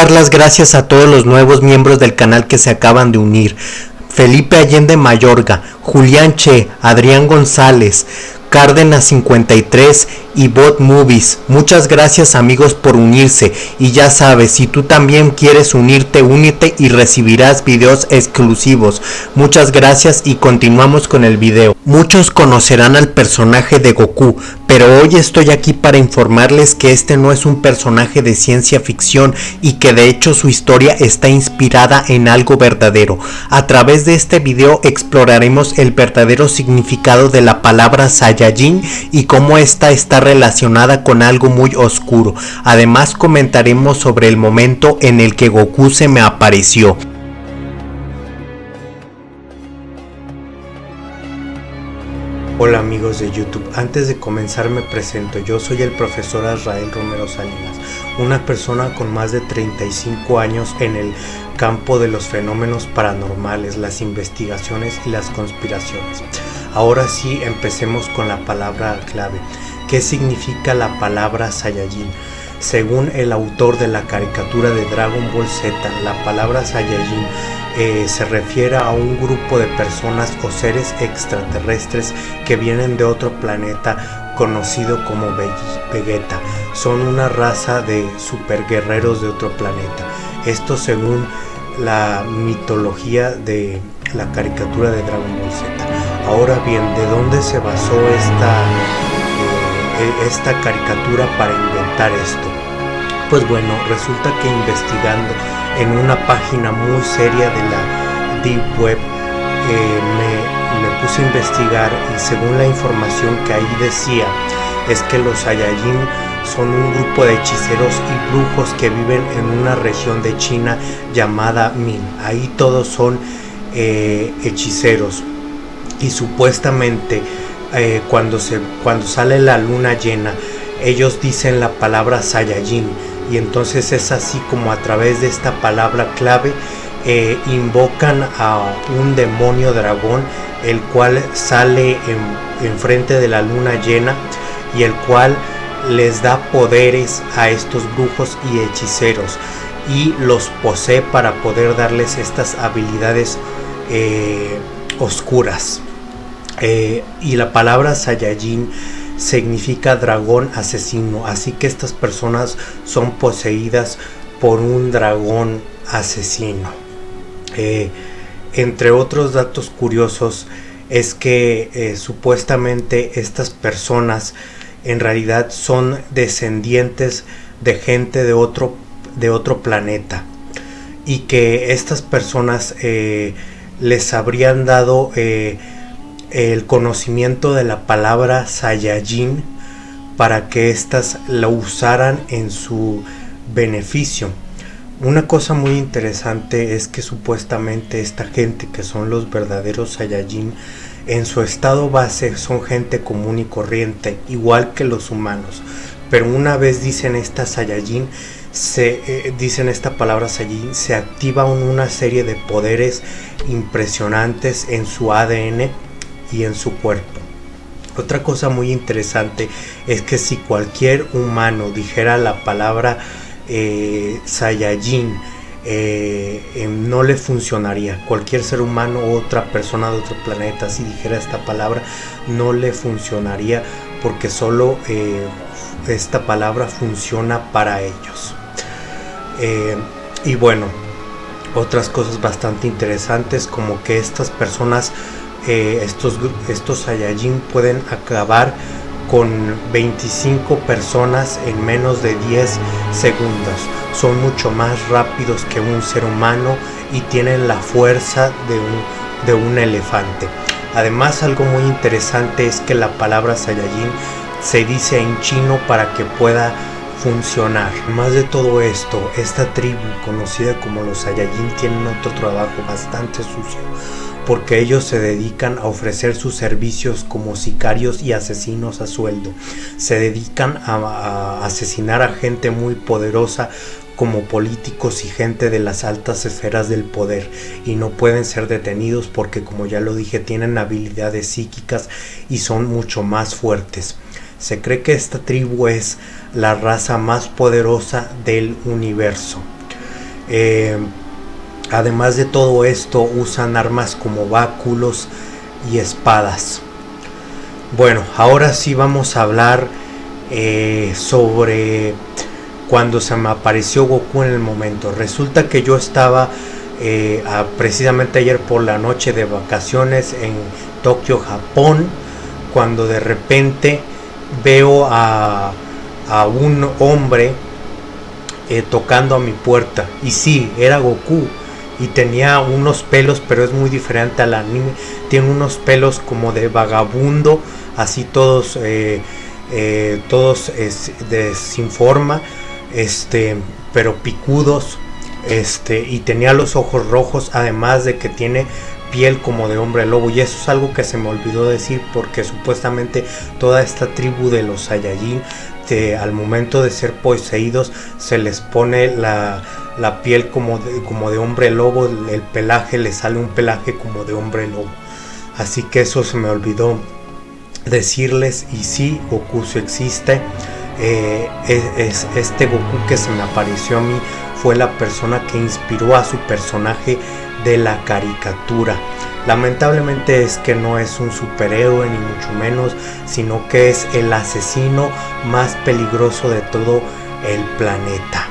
dar las gracias a todos los nuevos miembros del canal que se acaban de unir. Felipe Allende Mayorga, Julián Che, Adrián González, Cárdenas 53 y Bot Movies. Muchas gracias amigos por unirse y ya sabes, si tú también quieres unirte, únete y recibirás videos exclusivos. Muchas gracias y continuamos con el video. Muchos conocerán al personaje de Goku, pero hoy estoy aquí para informarles que este no es un personaje de ciencia ficción y que de hecho su historia está inspirada en algo verdadero. A través de este video exploraremos el verdadero significado de la palabra Saiyajin y cómo esta está relacionada con algo muy oscuro. Además comentaremos sobre el momento en el que Goku se me apareció. Hola amigos de YouTube, antes de comenzar me presento, yo soy el profesor Israel Romero Salinas, una persona con más de 35 años en el campo de los fenómenos paranormales, las investigaciones y las conspiraciones. Ahora sí, empecemos con la palabra clave. ¿Qué significa la palabra Saiyajin? Según el autor de la caricatura de Dragon Ball Z, la palabra Saiyajin eh, se refiere a un grupo de personas o seres extraterrestres que vienen de otro planeta conocido como Vegeta. Son una raza de superguerreros de otro planeta. Esto según la mitología de la caricatura de Dragon Ball Z. Ahora bien, ¿de dónde se basó esta esta caricatura para inventar esto? Pues bueno, resulta que investigando en una página muy seria de la Deep Web eh, me, me, puse a investigar y según la información que ahí decía es que los Saiyajin son un grupo de hechiceros y brujos que viven en una región de China llamada Min. Ahí todos son eh, hechiceros y supuestamente eh, cuando, se, cuando sale la luna llena, ellos dicen la palabra Saiyajin y entonces es así como a través de esta palabra clave eh, invocan a un demonio dragón el cual sale en, frente de la luna llena y el cual les da poderes a estos brujos y hechiceros y los posee para poder darles estas habilidades eh, oscuras. Eh, y la palabra Saiyajin significa dragón asesino, así que estas personas son poseídas por un dragón asesino. Eh, entre otros datos curiosos es que eh, supuestamente estas personas en realidad son descendientes de gente de otro, de otro planeta y que estas personas les habrían dado el conocimiento de la palabra Saiyajin para que éstas la usaran en su beneficio. Una cosa muy interesante es que supuestamente esta gente que son los verdaderos Saiyajin en su estado base son gente común y corriente, igual que los humanos. Pero una vez dicen esta Saiyajin, se eh, dicen esta palabra Saiyajin, se activa una serie de poderes impresionantes en su ADN y en su cuerpo. Otra cosa muy interesante es que si cualquier humano dijera la palabra eh, eh, em, no le funcionaría. Cualquier ser humano o otra persona de otro planeta, si dijera esta palabra, no le funcionaría porque solo eh, esta palabra funciona para ellos. y bueno, otras cosas bastante interesantes como que estas personas estos, estos Saiyajin pueden acabar con 25 personas en menos de 10 segundos. Son mucho más rápidos que un ser humano y tienen la fuerza de un, de un elefante. Además algo muy interesante es que la palabra Saiyajin se dice en chino para que pueda funcionar. Más de todo esto, esta tribu conocida como los Saiyajin tienen otro trabajo bastante sucio porque ellos se dedican a ofrecer sus servicios como sicarios y asesinos a sueldo. Se dedican a, asesinar a gente muy poderosa como políticos y gente de las altas esferas del poder y no pueden ser detenidos porque como ya lo dije tienen habilidades psíquicas y son mucho más fuertes. Se cree que esta tribu es la raza más poderosa del universo. Eh, además de todo esto, usan armas como báculos y espadas. Bueno, ahora sí vamos a hablar eh, sobre cuando se me apareció Goku en el momento. Resulta que yo estaba eh, precisamente ayer por la noche de vacaciones en Tokio, Japón, cuando de repente veo a, un hombre eh, tocando a mi puerta. Y sí, era Goku. Y tenía unos pelos, pero es muy diferente al anime. Tiene unos pelos como de vagabundo, así todos, eh, eh, todos de, sin forma, este, pero picudos. Este, y tenía los ojos rojos, además de que tiene piel como de hombre lobo y eso es algo que se me olvidó decir porque supuestamente toda esta tribu de los Saiyajin al momento de ser poseídos se les pone la, piel como de, como de hombre lobo, el pelaje le sale un pelaje como de hombre lobo. Así que eso se me olvidó decirles y sí, Goku existe. Eh, es, este Goku que se me apareció a mí fue la persona que inspiró a su personaje de la caricatura. Lamentablemente es que no es un superhéroe ni mucho menos, sino que es el asesino más peligroso de todo el planeta.